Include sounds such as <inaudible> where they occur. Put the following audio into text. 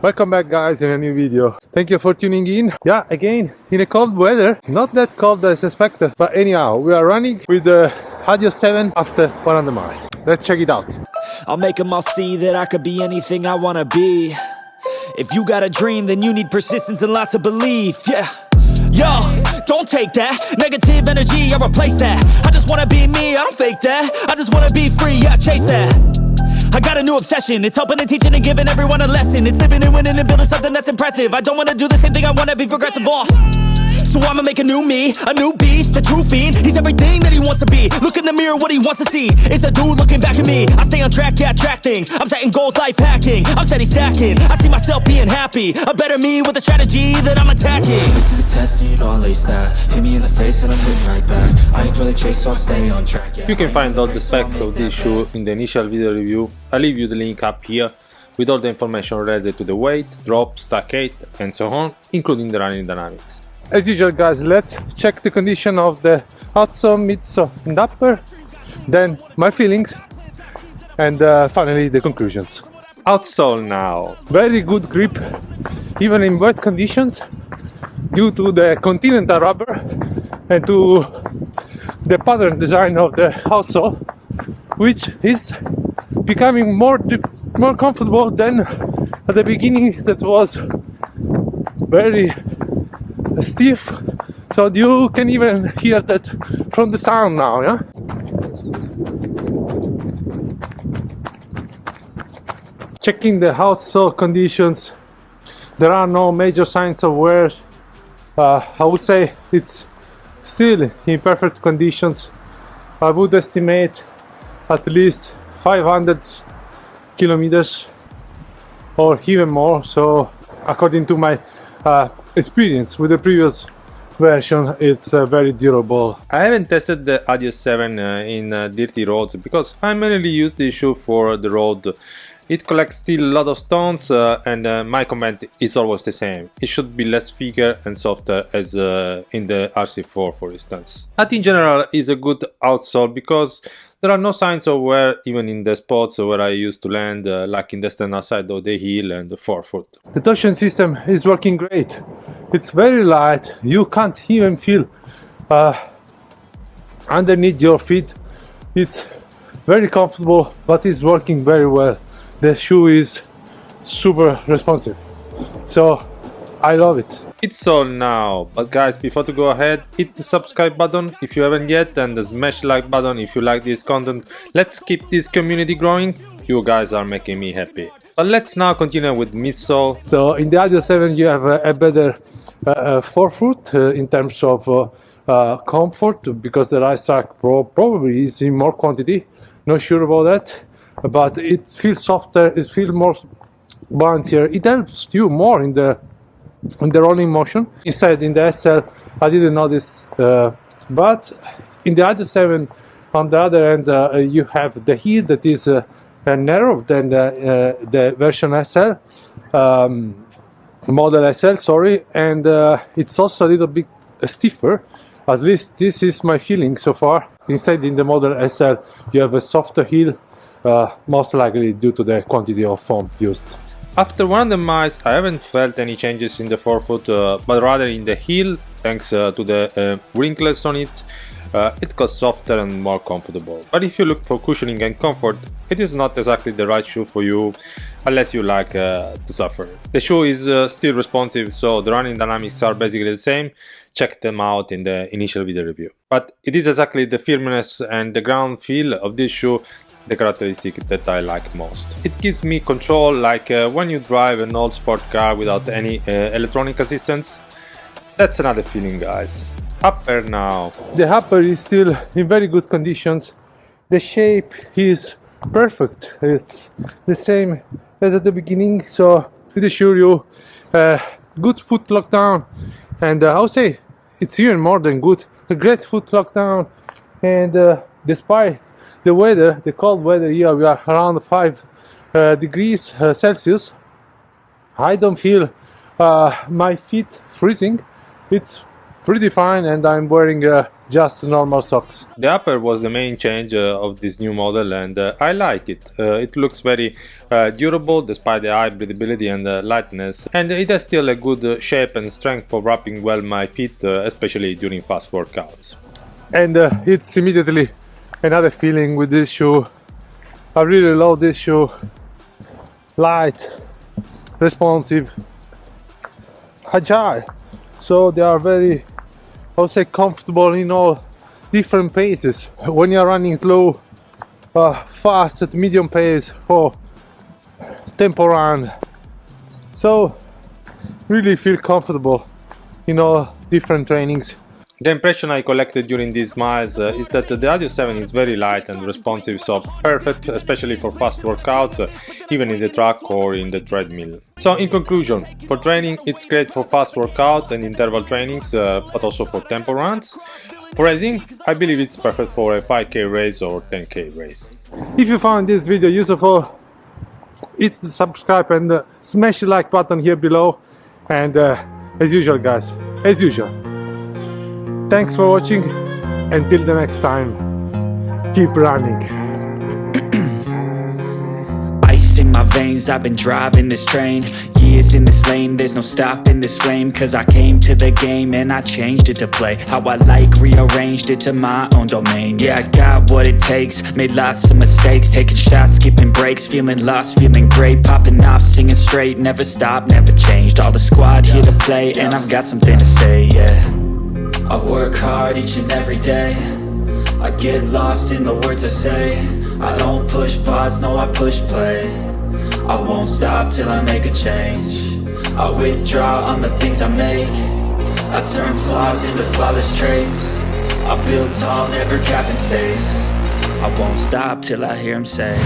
Welcome back guys in a new video. Thank you for tuning in. Yeah, again, in a cold weather, not that cold as expected, but anyhow, we are running with the Adios 7 after 100 miles. Let's check it out. I'll make them all see that I could be anything I wanna be. If you got a dream, then you need persistence and lots of belief, yeah. Yo, don't take that negative energy, I replace that. I just wanna be me, I don't fake that. I just wanna be free, yeah, chase that. I got a new obsession, it's helping and teaching and giving everyone a lesson. It's living and winning and building something that's impressive. I don't wanna do the same thing, I wanna be progressive. So I'ma make a new me, a new beast, a true fiend. He's everything that he wants to be. Look in the mirror, what he wants to see is a dude looking back at me. I stay on track, yeah, track things. I'm setting goals, life hacking. I'm steady stacking. I see myself being happy. A better me with a strategy that I'm attacking. to the test you know I that Hit me in the face and I'm right back I the chase so I'll stay on track yeah. You can find all the specs of this shoe in the initial video review. I'll leave you the link up here with all the information related to the weight, drop, stack height and so on, including the running dynamics. As usual guys, let's check the condition of the outsole, midsole and upper, then my feelings, and uh, finally the conclusions. Outsole now. Very good grip, even in wet conditions, due to the continental rubber and to the pattern design of the outsole, which is becoming more more comfortable than at the beginning. That was very stiff. So you can even hear that from the sound now yeah? Checking the outsole conditions. There are no major signs of wear. Uh, I would say it's still in perfect conditions. I would estimate at least 500 kilometers or even more. So according to my uh, experience with the previous version it's uh, very durable. I haven't tested the Adios 7 uh, in uh, dirty roads because I mainly use this shoe for the road it collects still a lot of stones uh, and uh, my comment is always the same. It should be less thicker and softer as uh, in the RC4 for instance. But in general is a good outsole because there are no signs of wear even in the spots where I used to land uh, like in the standard side of the heel and the forefoot. The torsion system is working great. It's very light, you can't even feel uh, underneath your feet. It's very comfortable but it's working very well the shoe is super responsive. So I love it. It's all now. But guys before to go ahead hit the subscribe button if you haven't yet and the smash like button if you like this content. Let's keep this community growing. You guys are making me happy. But let's now continue with midsole so in the Adios 7 you have a, a better uh, uh forefoot uh, in terms of uh, uh, comfort because the Racetrack Pro probably is in more quantity. Not sure about that but it feels softer it feels more bouncier it helps you more in the in the rolling motion. Instead in the SL I didn't notice uh, but in the Adios 7 on the other end uh, you have the heel that is uh, narrower than the, uh, the version SL um, model SL sorry and uh, it's also a little bit stiffer. At least this is my feeling so far. Inside in the model SL you have a softer heel uh, most likely due to the quantity of foam used. After one of the miles I haven't felt any changes in the forefoot uh, but rather in the heel thanks uh, to the uh, wrinkles on it. Uh, it got softer and more comfortable. But if you look for cushioning and comfort, it is not exactly the right shoe for you unless you like uh, to suffer. The shoe is still responsive so the running dynamics are basically the same check them out in the initial video review. But it is exactly the firmness and the ground feel of this shoe the characteristic that I like most. It gives me control like uh, when you drive an old sport car without any uh, electronic assistance. That's another feeling guys. Upper now. The upper is still in very good conditions. The shape is perfect. It's the same as at the beginning so to assure you uh, good foot lockdown and uh, I'll say it's even more than good. A great foot lockdown and uh, despite the weather, the cold weather here, we are around 5 uh, degrees uh, Celsius. I don't feel uh, my feet freezing. It's pretty fine and I'm wearing a just normal socks. The upper was the main change uh, of this new model and uh, I like it. Uh, it looks very uh, durable despite the high breathability and uh, lightness and it has still a good uh, shape and strength for wrapping well my feet uh, especially during fast workouts. And uh, it's immediately another feeling with this shoe. I really love this shoe. Light, responsive, agile. So they are very, I would say, comfortable in all different paces. When you're running slow, uh, fast at medium pace, or tempo run. So really feel comfortable in all different trainings. The impression I collected during these miles uh, is that the Adios 7 is very light and responsive, so perfect, especially for fast workouts, uh, even in the track or in the treadmill. So, in conclusion, for training, it's great for fast workout and interval trainings, uh, but also for tempo runs. For racing, I believe it's perfect for a 5k race or 10k race. If you found this video useful, hit the subscribe and uh, smash the like button here below. And uh, as usual, guys, as usual, thanks for watching. Until the next time, keep running. <clears throat> Ice in my veins, I've been driving this train. Years in this lane, there's no stopping this flame. Cause I came to the game and I changed it to play. How I like, rearranged it to my own domain. Yeah, I got what it takes, made lots of mistakes. Taking shots, skipping breaks, feeling lost, feeling great. Popping off, singing straight, never stopped, never changed. All the squad here to play and I've got something to say, yeah I work hard each and every day. I get lost in the words I say. I don't push pause, no I push play. I won't stop till I make a change. I withdraw on the things I make. I turn flaws into flawless traits. I build tall, never capped in space. I won't stop till I hear him say